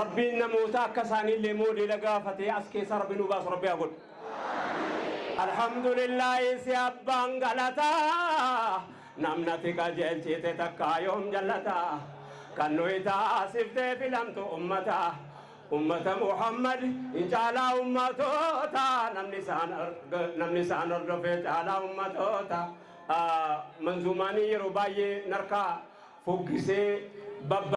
ربي النموتا كساني اللي مولي لقافتي أسكي سرب نباس ربي أقول الحمد لله سيابان غلطا نمنتي قجل جيتي تكا يوم جلتا كنويتا في لمت أمتا أمتا محمد إن جعلا أمتوتا نمني سان الرفي جعلا أمتوتا آه، منزوماني رباي نركا فوقسي بابا